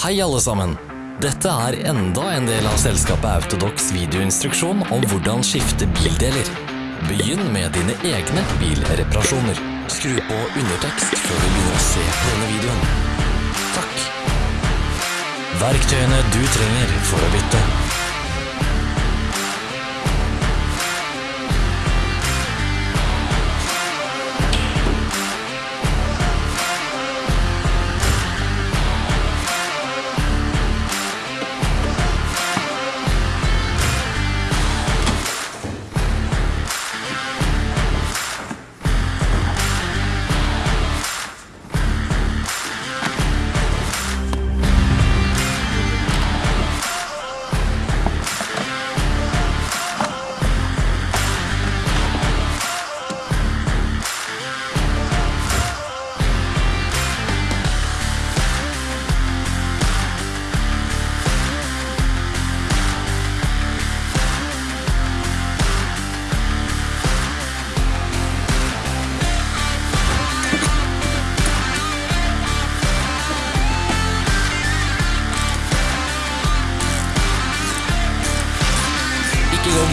Hei alle sammen! Dette er enda en del av selskapet Autodox videoinstruksjon om hvordan skifte bildeler. Begynn med dine egne bilreparasjoner. Skru på undertekst før du begynner å se på denne videoen. Takk. Verktøyene du trenger for å bytte.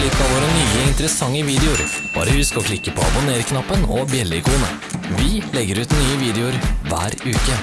Ikke av våre nye interessante videoer. Bare husk å klikke på abonner-knappen og bjelleikonet. Vi legger ut nye videoer hver uke.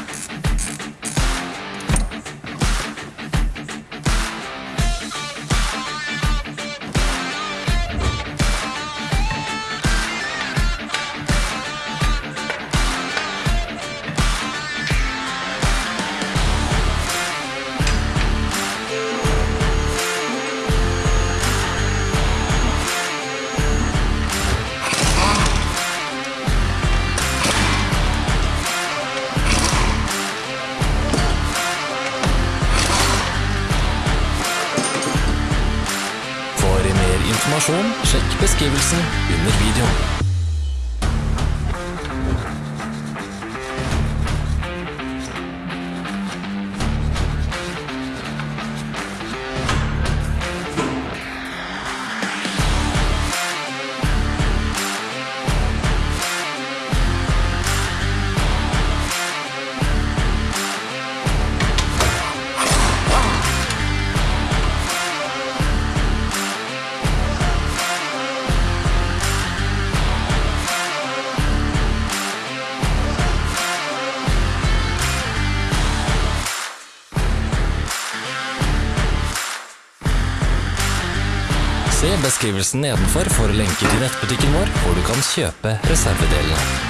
Informasjon, sjekk beskrivelsen under videoen. Beskrivelsen nedenfor for lenker til nettbutikken vår, hvor du kan kjøpe reservedelene.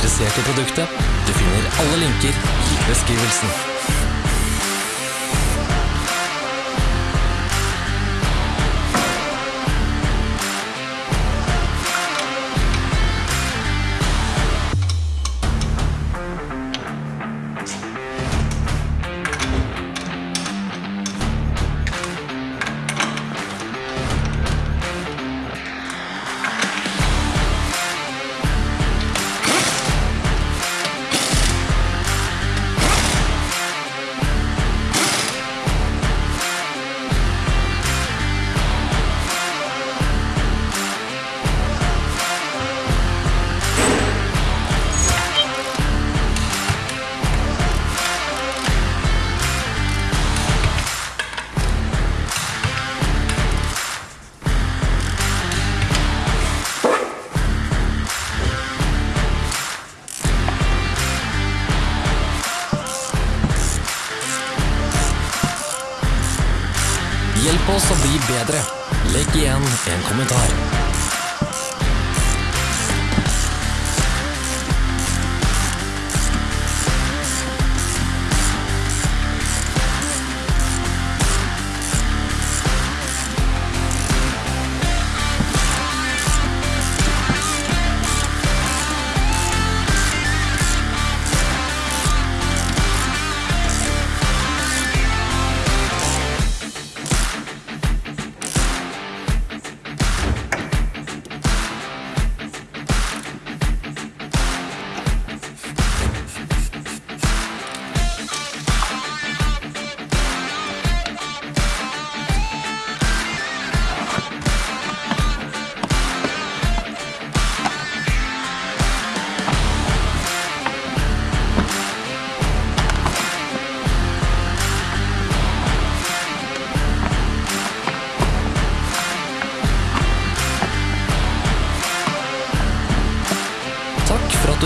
Interessert i produktet? Du finner alle linker i beskrivelsen. Hjelp oss å bli bedre. Legg igjen en kommentar.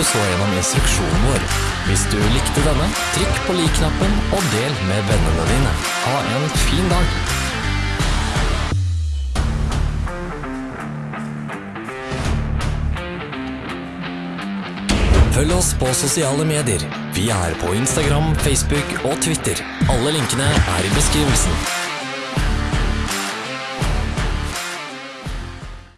Du så gjennom instruksjonen vår. Hvis du likte denne, trykk på lik-knappen og del med vennene dine. Ha en fin dag! Følg oss på sosiale medier. Vi er på Instagram, Facebook og Twitter. Alle linkene er i beskrivelsen.